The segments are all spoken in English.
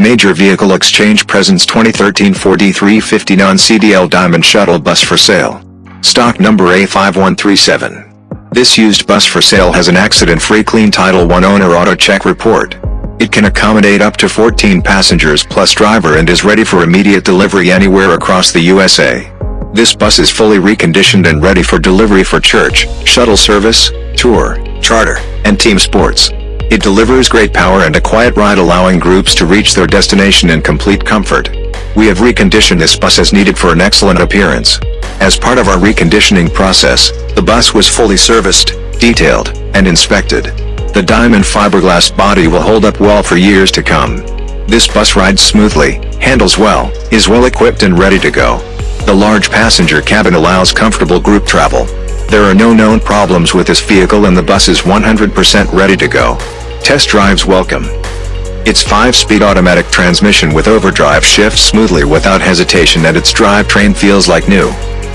Major Vehicle Exchange presents 2013 Ford E350 non-CDL Diamond Shuttle Bus for sale. Stock number A5137. This used bus for sale has an accident-free clean Title I owner auto check report. It can accommodate up to 14 passengers plus driver and is ready for immediate delivery anywhere across the USA. This bus is fully reconditioned and ready for delivery for church, shuttle service, tour, charter, and team sports. It delivers great power and a quiet ride allowing groups to reach their destination in complete comfort. We have reconditioned this bus as needed for an excellent appearance. As part of our reconditioning process, the bus was fully serviced, detailed, and inspected. The diamond fiberglass body will hold up well for years to come. This bus rides smoothly, handles well, is well equipped and ready to go. The large passenger cabin allows comfortable group travel. There are no known problems with this vehicle and the bus is 100% ready to go. Test drives welcome. Its 5-speed automatic transmission with overdrive shifts smoothly without hesitation and its drivetrain feels like new.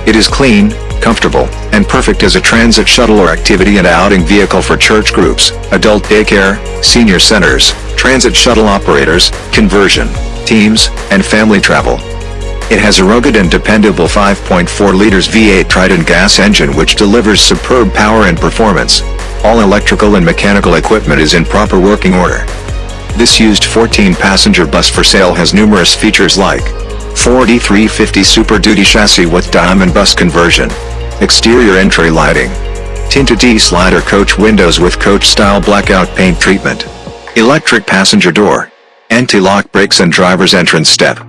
It is clean, comfortable, and perfect as a transit shuttle or activity and outing vehicle for church groups, adult daycare, senior centers, transit shuttle operators, conversion, teams, and family travel. It has a rugged and dependable 5.4 liters V8 Triton gas engine which delivers superb power and performance. All electrical and mechanical equipment is in proper working order. This used 14-passenger bus for sale has numerous features like Ford E350 Super Duty chassis with diamond bus conversion, exterior entry lighting, tinted T-slider coach windows with coach-style blackout paint treatment, electric passenger door, anti-lock brakes and driver's entrance step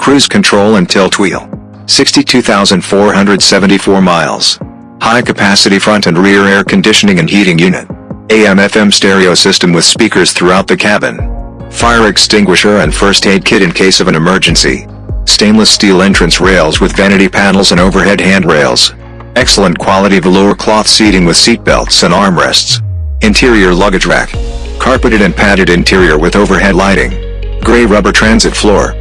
cruise control and tilt wheel. 62,474 miles. High capacity front and rear air conditioning and heating unit. AM FM stereo system with speakers throughout the cabin. Fire extinguisher and first aid kit in case of an emergency. Stainless steel entrance rails with vanity panels and overhead handrails. Excellent quality velour cloth seating with seat belts and armrests. Interior luggage rack. Carpeted and padded interior with overhead lighting. Gray rubber transit floor.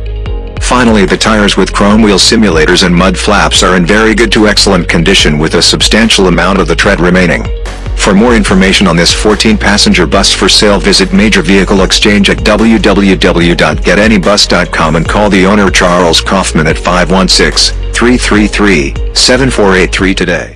Finally the tires with chrome wheel simulators and mud flaps are in very good to excellent condition with a substantial amount of the tread remaining. For more information on this 14-passenger bus for sale visit Major Vehicle Exchange at www.getanybus.com and call the owner Charles Kaufman at 516-333-7483 today.